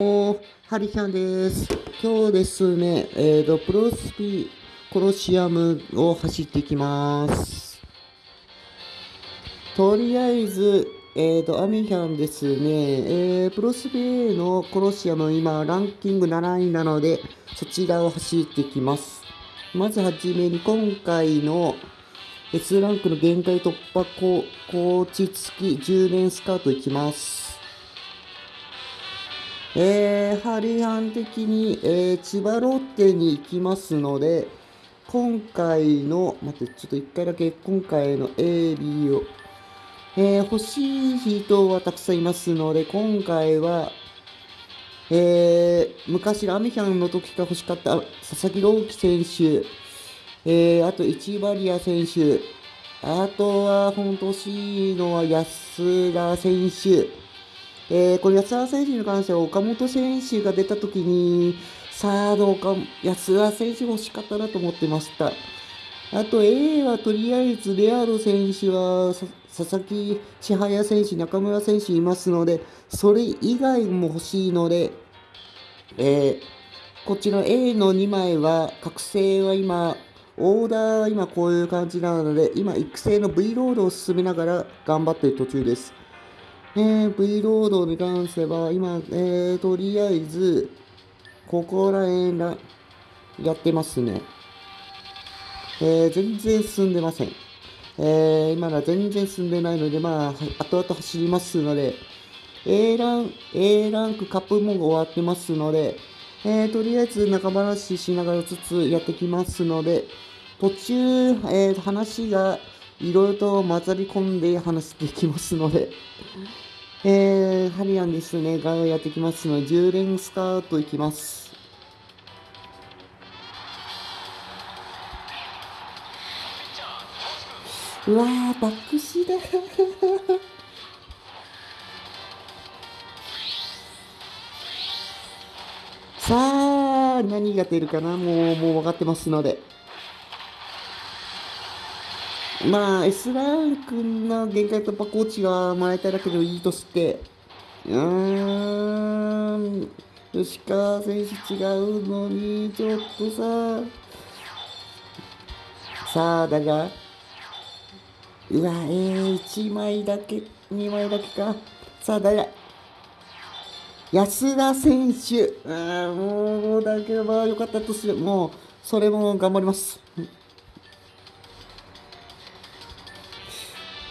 ハリキャンです。今日ですね、えーと、プロスピコロシアムを走ってきます。とりあえず、えーと、アミヒャンですね、えー、プロスピのコロシアム、今、ランキング7位なので、そちらを走ってきます。まずはじめに、今回の S ランクの限界突破ココーチ付き10連スカートいきます。えー、ハリハン的に、えー、千葉ロッテに行きますので、今回の、待って、ちょっと一回だけ今回の AB を、えー、欲しい人はたくさんいますので、今回は、えー、昔のアメヒャンの時から欲しかった佐々木朗希選手、えー、あと、市バリア選手、あとは、本当欲しいのは安田選手、えー、これ安田選手に関しては岡本選手が出た時に、サードか安田選手欲しかったなと思ってました。あと A はとりあえずレアロ選手は佐々木千早選手、中村選手いますので、それ以外も欲しいので、えー、こっちの A の2枚は、覚醒は今、オーダーは今こういう感じなので、今育成の V ロードを進めながら頑張っている途中です。えー、V ロードに関しては、今、えー、とりあえず、ここら辺らやってますね。えー、全然進んでません。えー、今ら全然進んでないので、まあ、後々走りますので、A ラン、A ランクカップも終わってますので、えー、とりあえず仲間話ししながらずつやってきますので、途中、えー、話がいろいろと混ざり込んで話していきますので、えー、ハリアンですね、がやってきますので、10連スタートいきます。うわー、バックシだ さあ、何が出るかな？もう、もう分かってますので。まあ、S ランクの限界突破コーチがもらえたいだけでもいいとして、うーん、吉川選手違うのに、ちょっとさ、さあ、だが、うわ、えー、1枚だけ、2枚だけか。さあ、誰だ？安田選手。うーん、もう、だけど、まあ、よかったとして、もう、それも頑張ります。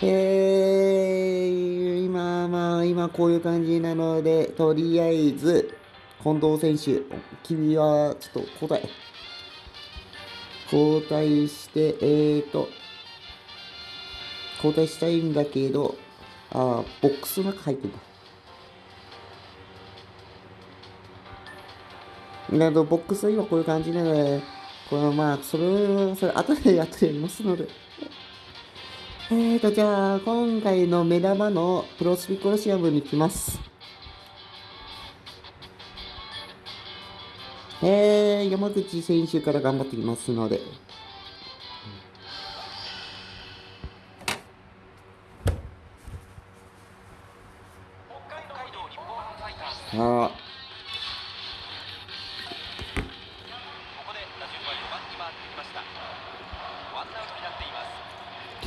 えー、今、まあ、今こういう感じなので、とりあえず、近藤選手、君はちょっと交代。交代して、えーと、交代したいんだけど、あボックスの中入ってんだ。など、ボックスは今こういう感じなので、このまあ、それ、それ後で、後でやりますので。えーと、じゃあ、今回の目玉のプロスピコロシアムに行きます。えー、山口選手から頑張ってきますので。さあ。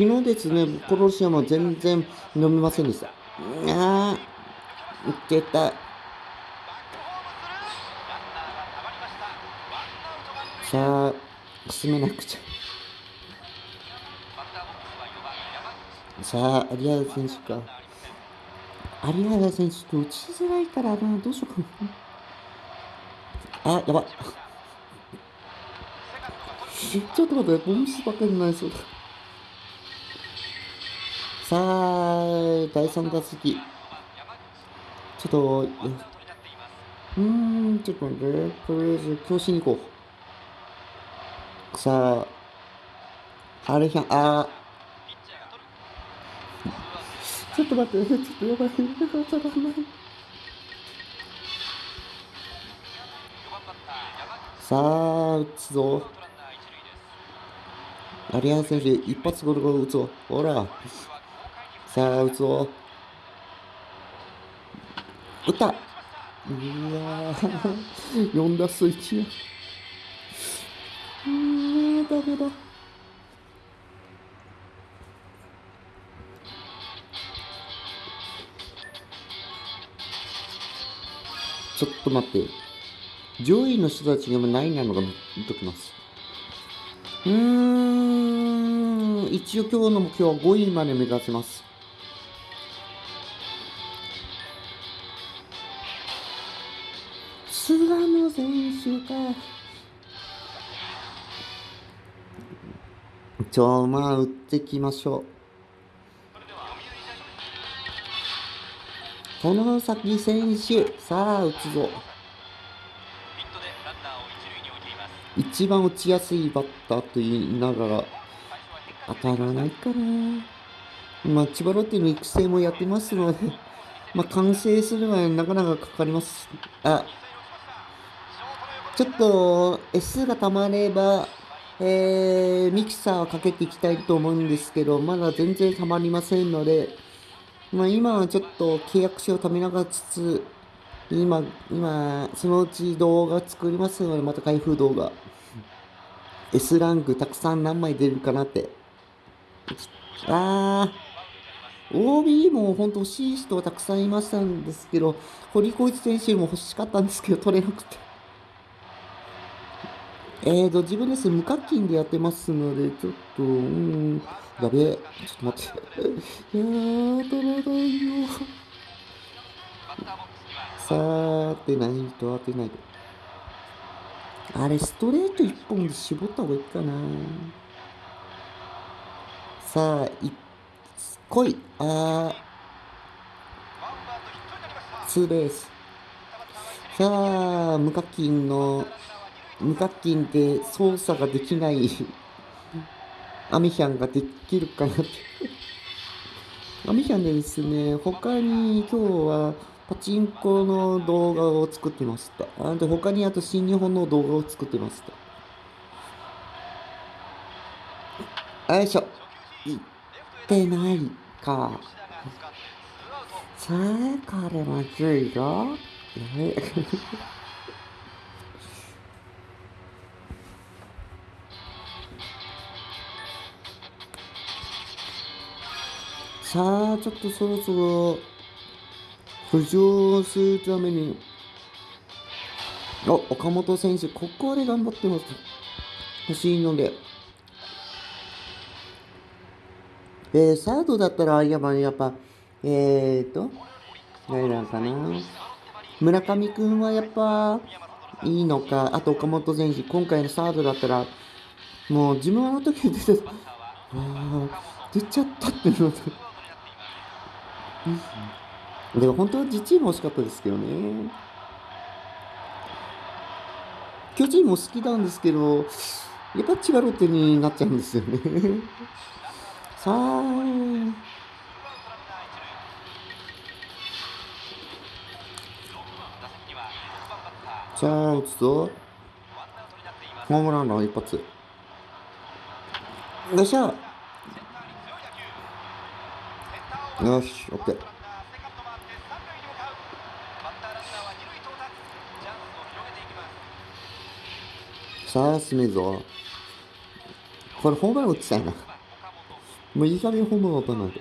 昨日ですね、コロシアムは全然飲めませんでした。あー、いけた。さあ、進めなくちゃ。さあ、有原選手か。有原選手と打ちづらいからな、どうしようかな。あ、やば。ちょっと待って、ボムスばっかりになりそうだ。さあ、第3打席。ちょっと、うーん、ちょっと待って、とりあえず、強振に行こう。さあ、あれひゃん、あ。ちょっと待って、ちょっとやばい、やばい。さあ、打つぞ。有原選手、一発ゴルゴル打つぞ。ほら。さあ、打つぞ。打った。うわー。4打数1やうーんダメだ。ちょっと待って。上位の人たちにもないなのが見ときます。うーん。一応今日の目標は5位まで目指します。選手かちょまあ打ってきましょう。外崎選手さあ打つぞ。一塁に置いています。一番打ちやすいバッターと言いながら当たらないかなまあ千葉ロッテの育成もやってますのでまあ完成するのはなかなかかかります。あちょっと S がたまればえー、ミキサーをかけていきたいと思うんですけどまだ全然たまりませんのでまあ今はちょっと契約書をためながらつつ今、今、そのうち動画作りますので、また開封動画。S ランクたくさん何枚出るかなって。あー、OB も本当欲しい人はたくさんいましたんですけど、堀光一選手も欲しかったんですけど、取れなくて。えーと、自分です無課金でやってますので、ちょっと、うん、やべえ。ちょっと待って。いやー、取らないよ。さあ、当てないと当てないと。あれ、ストレート一本で絞った方がいいかな。さあ、い、来い。あー、ツーベース。さあ、無課金の、無課金で操作ができないアミヒャンができるかなって。アミヒャンでですね、他に今日はパチンコの動画を作ってました。あと他にあと新日本の動画を作ってました。よいしょ。いってないか。さあ、彼は10位よ。やべさあ、ちょっとそろそろ浮上するために、お、岡本選手、ここで頑張ってます。欲しいので。えー、サードだったら、やっぱ、やっぱ、えーと、誰なんかな。村上くんはやっぱ、いいのか。あと、岡本選手、今回のサードだったら、もう自分の時出てた、あ出ちゃったってなった。でも本当は自チーム欲しかったですけどね。巨人も好きなんですけど、やっぱ千葉ロッテになっちゃうんですよね。さあ、さあ、打つぞ。ホームランの一発。よっしゃ。よし、オッケー。さあ、進めぞ。これホームラン打ちたいな。もういい加減ホームラン打たないと。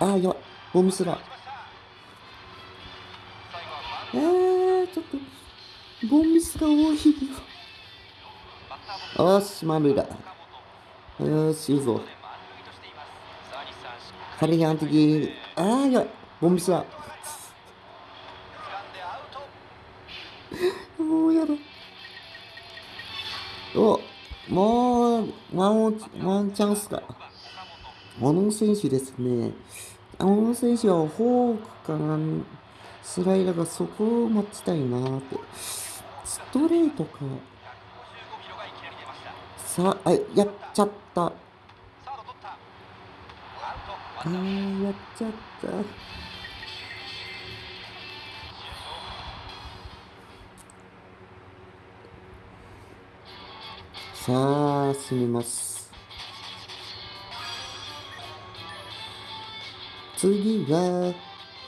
ああ、やばい。ボミスだ。えー、ちょっと、ボンミスが多いよ。よし、満塁だ。よし、いいぞ。ハリアン的。ああ、やばい。ボンミスだ。もうやだ。お、もう、ワンワンチャンスだ。小野選手ですね。小野選手はフォークかな、スライダーがそこを待ちたいなーって。ストレートか。さあ、あ、やっちゃった。あー、やっちゃった。さあ、進みます。次は、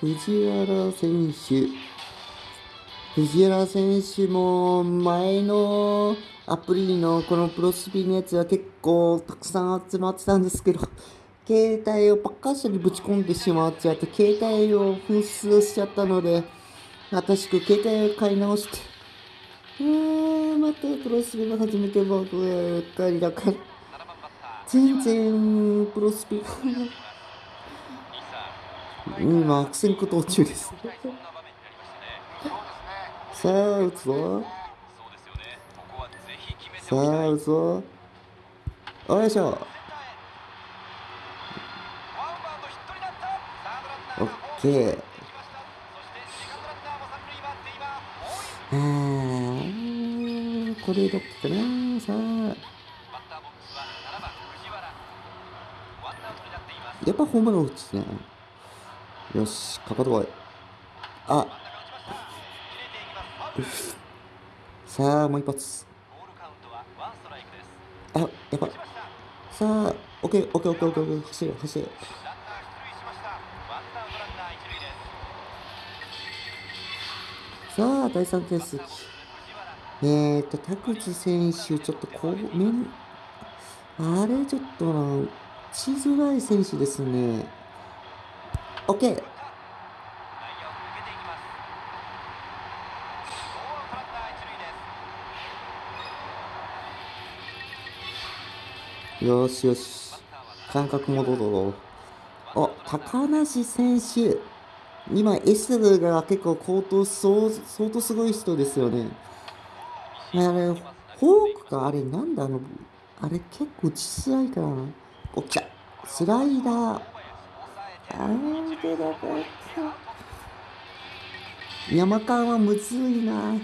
藤原選手。藤原選手も前のアプリのこのプロスピのやつは結構たくさん集まってたんですけど、携帯をパッカー車にぶち込んでしまっちゃって、携帯を紛失しちゃったので、新しく携帯を買い直して、うーん、またプロスピの始めてばっかりだから、全然プロスピ、リサ今悪戦苦闘中です。対そんな場面になりましたねさあ、打つぞ。さあ、打つぞ。よいしょ。オッケー。これどっかな。さあ、やっぱホームラン打つね。よし、かかってこい。あ、さあ、もう一発。あ、やばい。さあ、オッケー、オッケー、オッケー、オッケー、走れ、走れ。さあ、第3点数。藤原えーと、田口選手、ちょっとこう、めん、あれ、ちょっとな、打ちづらい選手ですね。オッケー。よしよし。感覚戻ろう。あ、高梨選手。今、S が結構高騰、相当すごい人ですよね。あれ、フォークか、あれ、なんだ、あの、あれ、結構打ちづらいからな。お、来た。スライダー。あー、出なかった。山川はむずい。な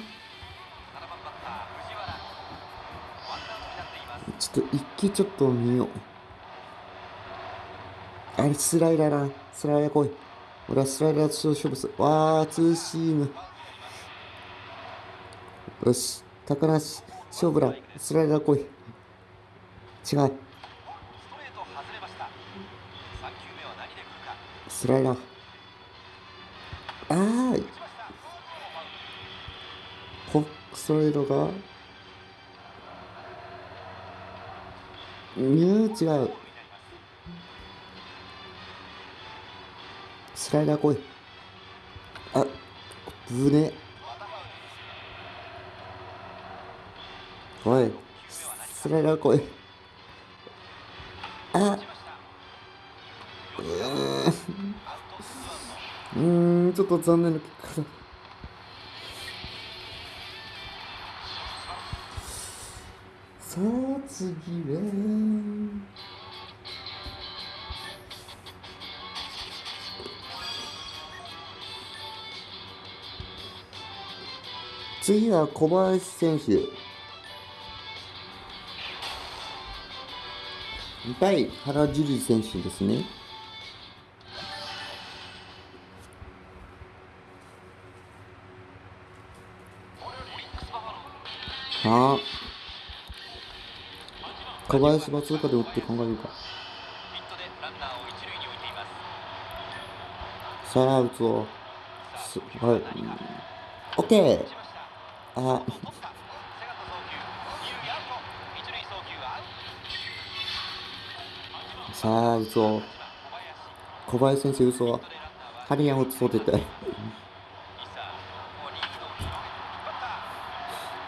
ちょっと一気ちょっと見よう。あれ、スライダーな。スライダー来い。俺はスライダーと勝負する。わー、ツーシーム。よし、高梨、勝負だ。スライダー来い。違う。スライダー。あー、ホックストレートが。うん、違う。スライダー来い。あ、ぶね。おい、スライダー来い。あ、うん、うんちょっと残念な結あ、次は。次は小林選手。対原樹里選手ですね。はあ。小林は通過で打って考えるか。さあ、打つぞ。はい。オッケー。あ、さあ、打つぞ。小林先生打つぞ。ハリアン打つぞ、絶対。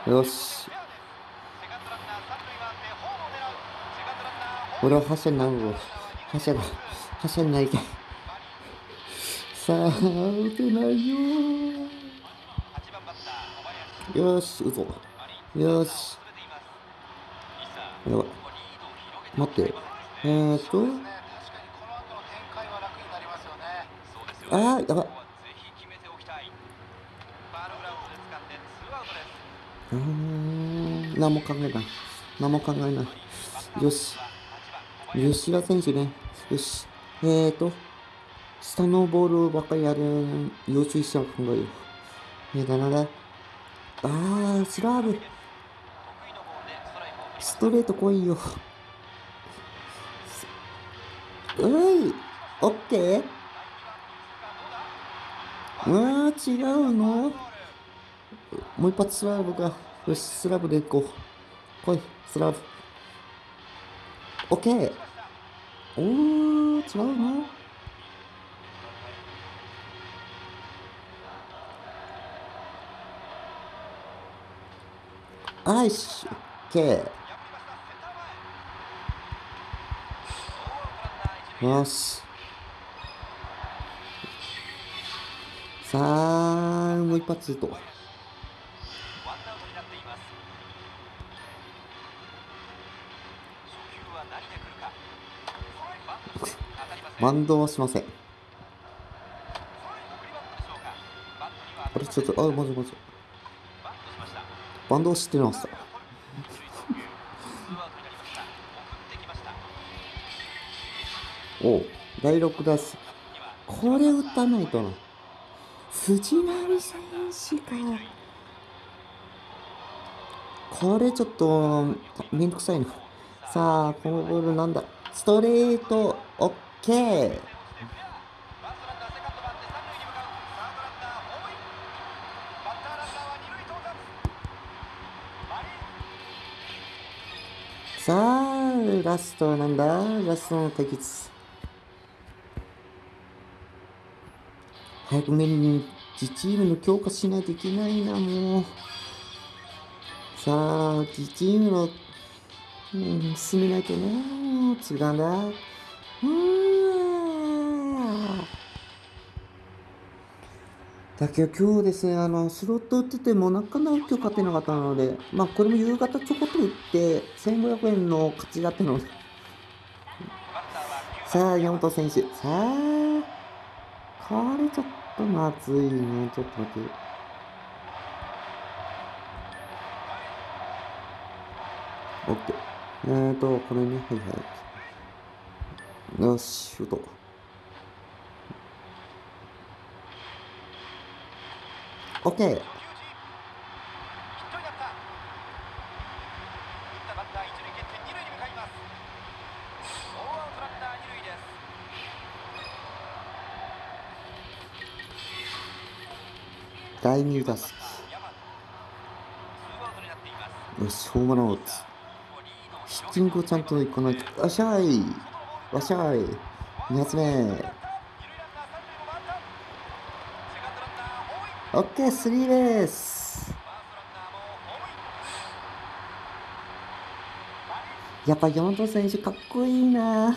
よし。セカンドランナー三塁回ってホームを狙うセカンドランナーホーム俺は覇者なるぞ。覇者だ。覇者になりたい。さあ、打てないよよし、打つぞ。よし。やばい。待って。えーっと、確かにこの後の展開は楽になりますよね。そうですよあ、やばい。うん、何も考えない。何も考えない。よし。吉田選手ね。よし。えーと、下のボールばっかりやる、要注意したら考えよ。えー、だなら、あー、スラーブ。ストレート来いよ。うい、オッケー？うわー、違うの？もう一発スラブが。よし、スラブで行こう。来い、スラブ。オッケー。おー、違うのあいし、オッケー。よし。さあ、もう一発と。ワンアウトになっています初球は何で来るかバンドはしません。あれ、ちょっと、あ、まずまず。バンドを知ってました。ツーアウトになりました送ってきましたおう、第6打席。これ打たないとな。藤波選手か。これちょっと、めんどくさいな。さあ、このボールなんだ？ストレート、オッケー。さあ、ラストなんだ？ラストの対決。早くめに自チームの強化しないといけないな、もう。さあ、自チームの、うん、進めないとね。次なんだ。うん。だけど今日ですね、あの、スロット打っててもなかなか今日勝てなかったので、まあこれも夕方ちょこっと打って、1500円の勝ちだったので、さあ、山本選手。さあ、これちょっとまずいね。ちょっと待って。オッケー。えーと、これね、はいはい。よし、シュート。オッケー。第2打席。よし、ホームランを打つ。ヒッティングをちゃんといかないと。よっしゃい。よっしゃい。2発目。二塁ランナー三塁も回ったセカンドランナーホームインオッケー、スリーベース。やっぱ山本選手かっこいいな。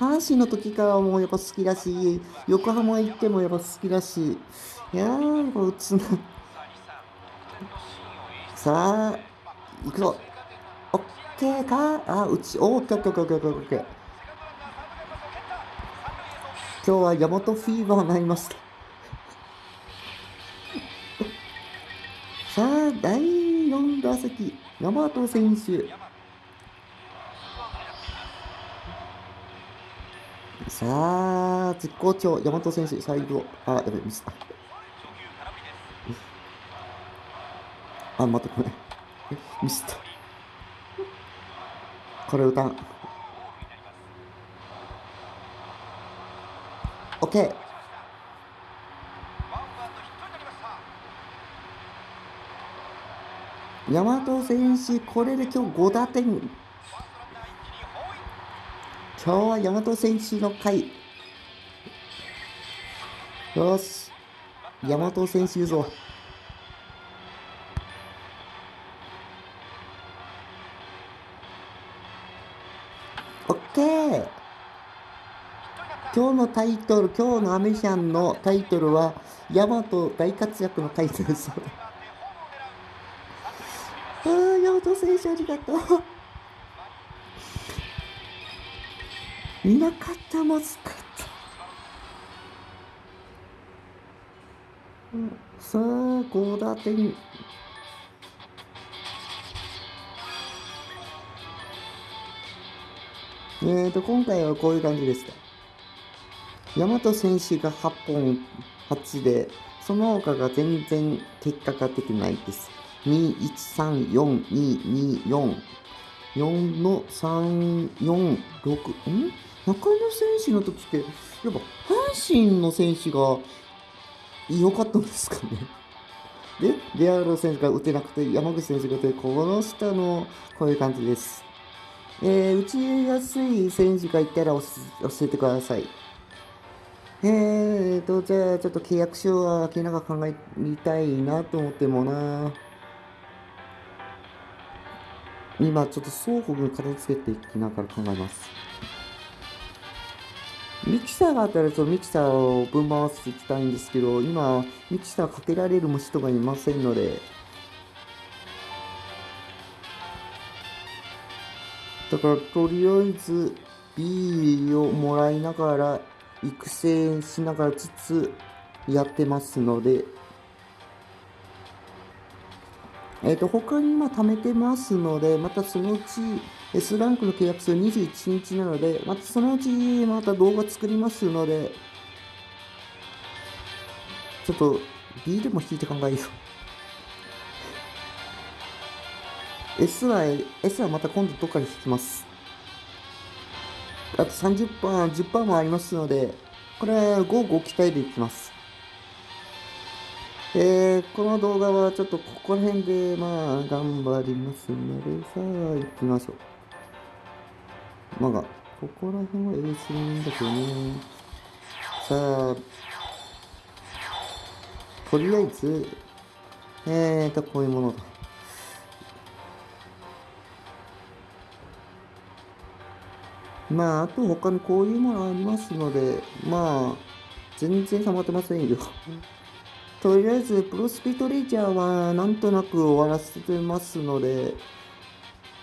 阪神の時からもうやっぱ好きだし、横浜行ってもやっぱ好きだし、いやー、やっぱ打つな。さあ西さん得点のシーンを演出さあ、行くぞ。オッケーかあ、打ち、おー、オッケーオッケーオッケーオッケーオッケー。今日は山本フィーバーになりました。さあ、第4打席、山本選手。さあ、絶好調、山本選手、最後。あ、やべ、ミスった。あ、待って、ごめん。ミスった。これ歌ん。オッケー。ワンバウンドヒットになりました山本選手、これで今日5打点。今日は山本選手の回。よし。山本選手言うぞ。オッケー。今日のタイトル、今日のアメシャンのタイトルは、ヤマト大活躍の回です。ああ、ヤマト選手ありがとう。いなかった、まずかった。うんさあ、5打点。えーと、今回はこういう感じでした。大和選手が8本8で、その他が全然結果が出てないです。2、1、3、4、2、2、4。4の3、4、6、ん？中野選手の時って、やっぱ阪神の選手が良かったんですかね？で、レアロ選手が打てなくて、山口選手が打てこの下の、こういう感じです。えー、打ちやすい選手がいたら教えてください。えーと、じゃあちょっと契約書は明らか考えたいなと思ってもな。今ちょっと双方分片付けていきながら考えます。ミキサーがあったらちょっとミキサーを分回していきたいんですけど、今、ミキサーかけられる人がいませんので、だからとりあえず B をもらいながら、育成しながらつつやってますので、えっ、と、他に今貯めてますので、またそのうち S ランクの契約数21日なので、またそのうちまた動画作りますので、ちょっと B でも引いて考えよう。S は、S はまた今度どっかで引きます。あと30%、10%もありますので、これは5、5期待でいきます。えー、この動画はちょっとここら辺でまあ頑張りますので、さあ行きましょう。まあ、ここら辺は A するんだけどね。さあ、とりあえず、えーと、こういうものだ。まあ、あと他にこういうものありますので、まあ、全然溜まってませんよ。とりあえず、プロスピトレジャーはなんとなく終わらせてますので、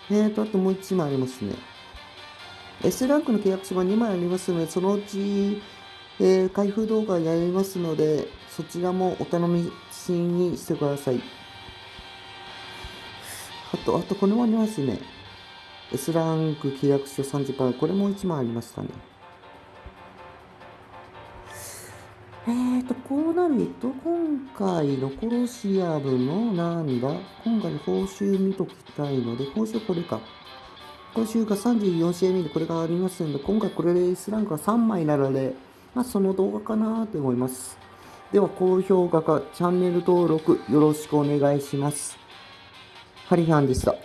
えーと、あともう1枚ありますね。S ランクの契約書が2枚ありますので、そのうち、えー開封動画やりますので、そちらもお楽しみにしてください。あと、あとこれもありますね。S ランク契約書30%、これも1枚ありましたね。えーと、こうなると、今回のコロシアムのなんだ今回の報酬見ときたいので、報酬これか。報酬が34試合目でこれがありますので、今回これで S ランクが3枚なので、まあその動画かなと思います。では、高評価かチャンネル登録よろしくお願いします。ハリハンでした。